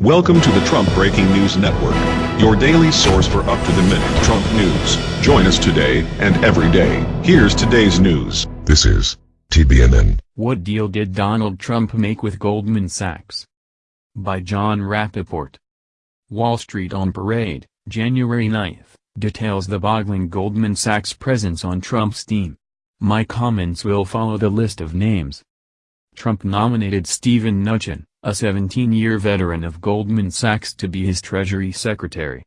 Welcome to the Trump Breaking News Network, your daily source for up-to-the-minute Trump news. Join us today and every day. Here's today's news. This is TBNN. What deal did Donald Trump make with Goldman Sachs? By Jon Rappoport. Wall Street on Parade, January 9th, details the boggling Goldman Sachs presence on Trump's team. My comments will follow the list of names. Trump nominated Steven Mnuchin, a 17-year veteran of Goldman Sachs to be his Treasury Secretary.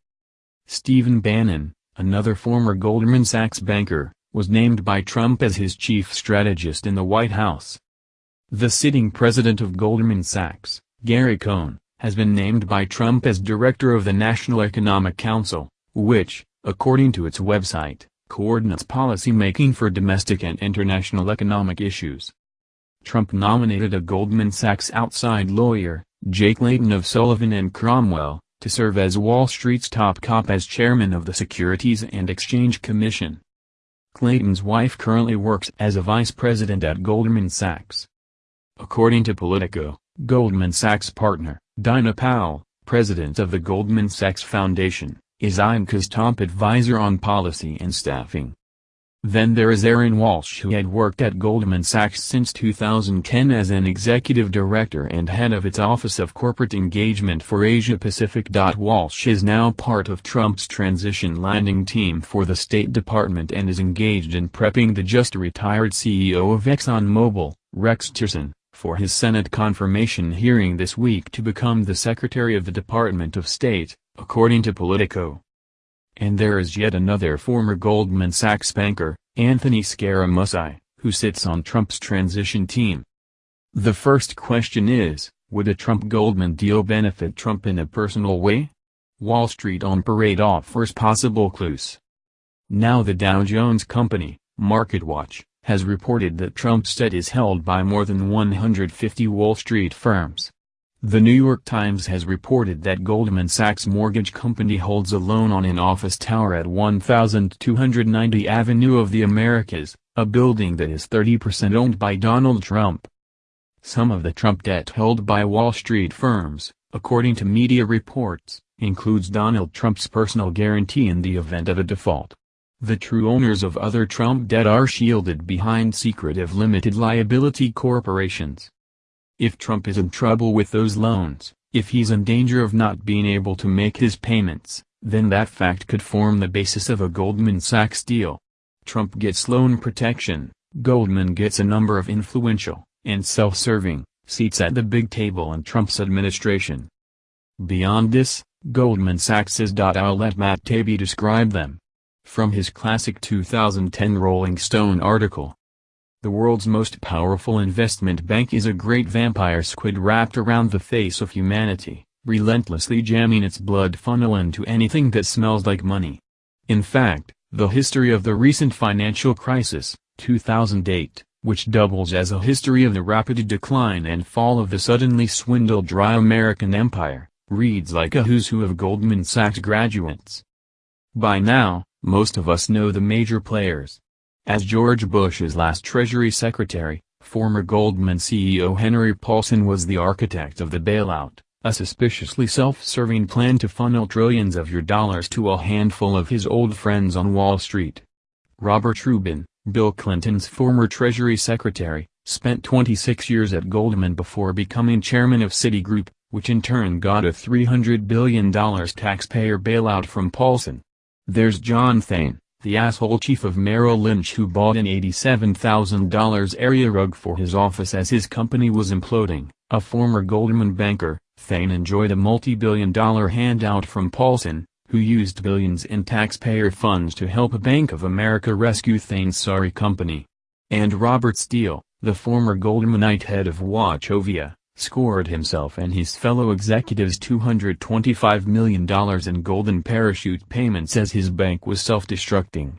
Stephen Bannon, another former Goldman Sachs banker, was named by Trump as his chief strategist in the White House. The sitting president of Goldman Sachs, Gary Cohn, has been named by Trump as director of the National Economic Council, which, according to its website, coordinates policy-making for domestic and international economic issues. Trump nominated a Goldman Sachs outside lawyer, Jay Clayton of Sullivan and Cromwell, to serve as Wall Street's top cop as chairman of the Securities and Exchange Commission. Clayton's wife currently works as a vice president at Goldman Sachs. According to Politico, Goldman Sachs partner, Dina Powell, president of the Goldman Sachs Foundation, is Ivanka's top advisor on policy and staffing. Then there is Aaron Walsh who had worked at Goldman Sachs since 2010 as an executive director and head of its Office of Corporate Engagement for Asia Pacific. Walsh is now part of Trump's transition landing team for the State Department and is engaged in prepping the just-retired CEO of ExxonMobil, Rex Tillerson, for his Senate confirmation hearing this week to become the Secretary of the Department of State, according to Politico. And there is yet another former Goldman Sachs banker, Anthony Scaramucci, who sits on Trump's transition team. The first question is, would a Trump-Goldman deal benefit Trump in a personal way? Wall Street on Parade offers possible clues. Now the Dow Jones Company, MarketWatch, has reported that Trump's debt is held by more than 150 Wall Street firms. The New York Times has reported that Goldman Sachs Mortgage Company holds a loan on an office tower at 1290 Avenue of the Americas, a building that is 30% owned by Donald Trump. Some of the Trump debt held by Wall Street firms, according to media reports, includes Donald Trump's personal guarantee in the event of a default. The true owners of other Trump debt are shielded behind secretive limited liability corporations. If Trump is in trouble with those loans, if he's in danger of not being able to make his payments, then that fact could form the basis of a Goldman Sachs deal. Trump gets loan protection, Goldman gets a number of influential, and self-serving, seats at the big table in Trump's administration. Beyond this, Goldman Sachs's. I'll let Matt Taibbi describe them. From his classic 2010 Rolling Stone article, the world's most powerful investment bank is a great vampire squid wrapped around the face of humanity, relentlessly jamming its blood funnel into anything that smells like money. In fact, the history of the recent financial crisis, 2008, which doubles as a history of the rapid decline and fall of the suddenly swindled dry American empire, reads like a who's who of Goldman Sachs graduates. By now, most of us know the major players, as George Bush's last Treasury Secretary, former Goldman CEO Henry Paulson was the architect of the bailout, a suspiciously self-serving plan to funnel trillions of your dollars to a handful of his old friends on Wall Street. Robert Rubin, Bill Clinton's former Treasury Secretary, spent 26 years at Goldman before becoming chairman of Citigroup, which in turn got a $300 billion taxpayer bailout from Paulson. There's John Thain, the asshole chief of Merrill Lynch who bought an $87,000 area rug for his office as his company was imploding, a former Goldman banker, Thain enjoyed a multi-billion dollar handout from Paulson, who used billions in taxpayer funds to help a Bank of America rescue Thain's sorry company. And Robert Steel, the former Goldmanite head of Wachovia, scored himself and his fellow executives $225 million in golden parachute payments as his bank was self-destructing.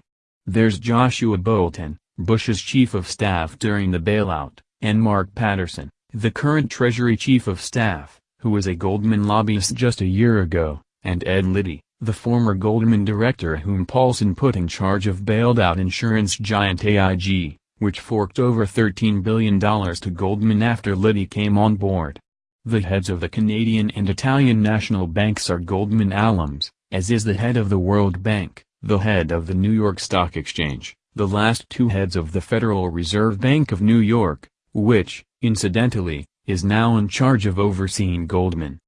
There's Joshua Bolten, Bush's chief of staff during the bailout, and Mark Patterson, the current Treasury chief of staff, who was a Goldman lobbyist just a year ago, and Ed Liddy, the former Goldman director whom Paulson put in charge of bailed out insurance giant AIG which forked over $13 billion to Goldman after Liddy came on board. The heads of the Canadian and Italian national banks are Goldman alums, as is the head of the World Bank, the head of the New York Stock Exchange, the last two heads of the Federal Reserve Bank of New York, which, incidentally, is now in charge of overseeing Goldman.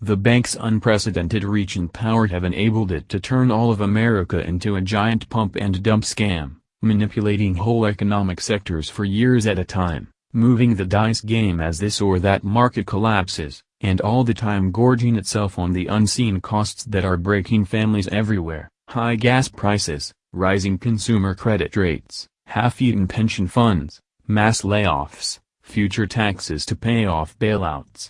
The bank's unprecedented reach and power have enabled it to turn all of America into a giant pump and dump scam, manipulating whole economic sectors for years at a time moving the dice game as this or that market collapses, and all the time gorging itself on the unseen costs that are breaking families everywhere, high gas prices, rising consumer credit rates, half-eaten pension funds, mass layoffs, future taxes to pay off bailouts.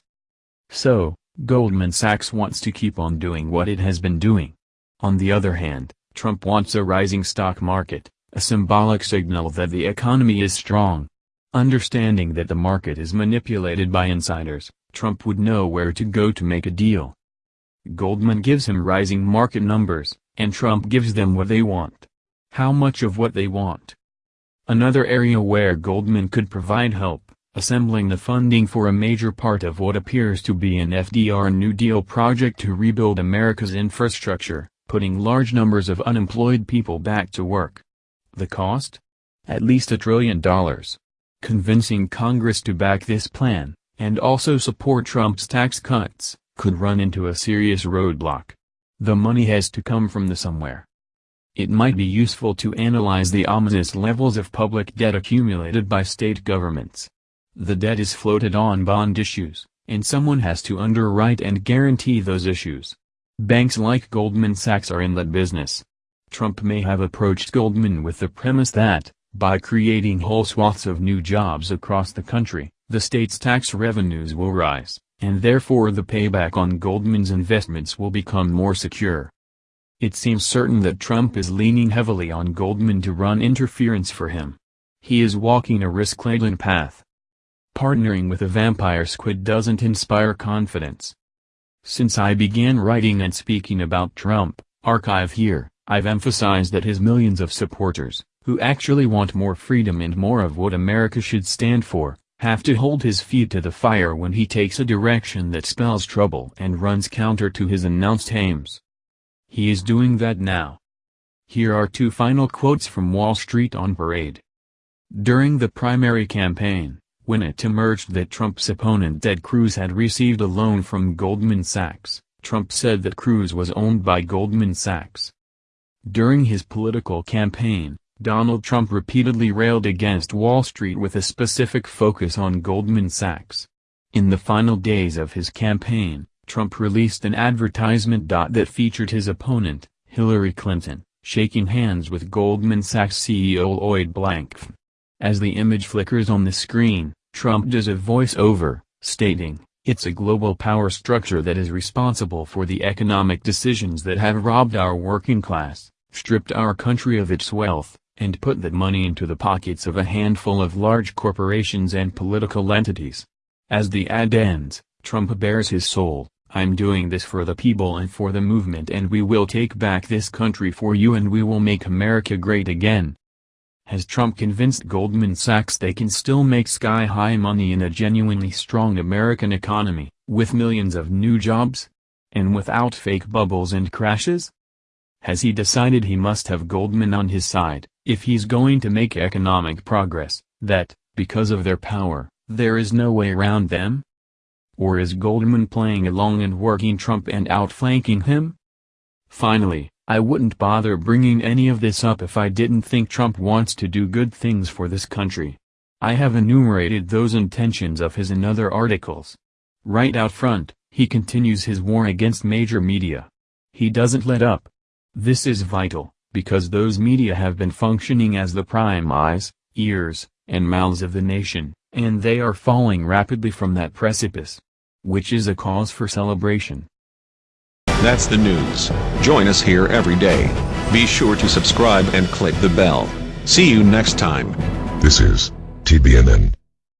So, Goldman Sachs wants to keep on doing what it has been doing. On the other hand, Trump wants a rising stock market, a symbolic signal that the economy is strong, Understanding that the market is manipulated by insiders, Trump would know where to go to make a deal. Goldman gives him rising market numbers, and Trump gives them what they want. How much of what they want? Another area where Goldman could provide help, assembling the funding for a major part of what appears to be an FDR New Deal project to rebuild America's infrastructure, putting large numbers of unemployed people back to work. The cost? At least a trillion dollars. Convincing Congress to back this plan, and also support Trump's tax cuts, could run into a serious roadblock. The money has to come from the somewhere. It might be useful to analyze the ominous levels of public debt accumulated by state governments. The debt is floated on bond issues, and someone has to underwrite and guarantee those issues. Banks like Goldman Sachs are in that business. Trump may have approached Goldman with the premise that, by creating whole swaths of new jobs across the country, the state's tax revenues will rise, and therefore the payback on Goldman's investments will become more secure. It seems certain that Trump is leaning heavily on Goldman to run interference for him. He is walking a risk-laden path. Partnering with a vampire squid doesn't inspire confidence. Since I began writing and speaking about Trump, archive here, I've emphasized that his millions of supporters, who actually want more freedom and more of what America should stand for, have to hold his feet to the fire when he takes a direction that spells trouble and runs counter to his announced aims. He is doing that now. Here are two final quotes from Wall Street on Parade. During the primary campaign, when it emerged that Trump's opponent Ted Cruz had received a loan from Goldman Sachs, Trump said that Cruz was owned by Goldman Sachs. During his political campaign, Donald Trump repeatedly railed against Wall Street with a specific focus on Goldman Sachs. In the final days of his campaign, Trump released an advertisement that featured his opponent, Hillary Clinton, shaking hands with Goldman Sachs CEO Lloyd Blankfein. As the image flickers on the screen, Trump does a voice-over, stating, It's a global power structure that is responsible for the economic decisions that have robbed our working class, stripped our country of its wealth, and put that money into the pockets of a handful of large corporations and political entities. As the ad ends, Trump bares his soul, I'm doing this for the people and for the movement and we will take back this country for you and we will make America great again. Has Trump convinced Goldman Sachs they can still make sky-high money in a genuinely strong American economy, with millions of new jobs? And without fake bubbles and crashes? Has he decided he must have Goldman on his side? If he's going to make economic progress, that, because of their power, there is no way around them? Or is Goldman playing along and working Trump and outflanking him? Finally, I wouldn't bother bringing any of this up if I didn't think Trump wants to do good things for this country. I have enumerated those intentions of his in other articles. Right out front, he continues his war against major media. He doesn't let up. This is vital because those media have been functioning as the prime eyes, ears, and mouths of the nation, and they are falling rapidly from that precipice. Which is a cause for celebration. That's the news. Join us here every day. Be sure to subscribe and click the bell. See you next time. This is TBNN.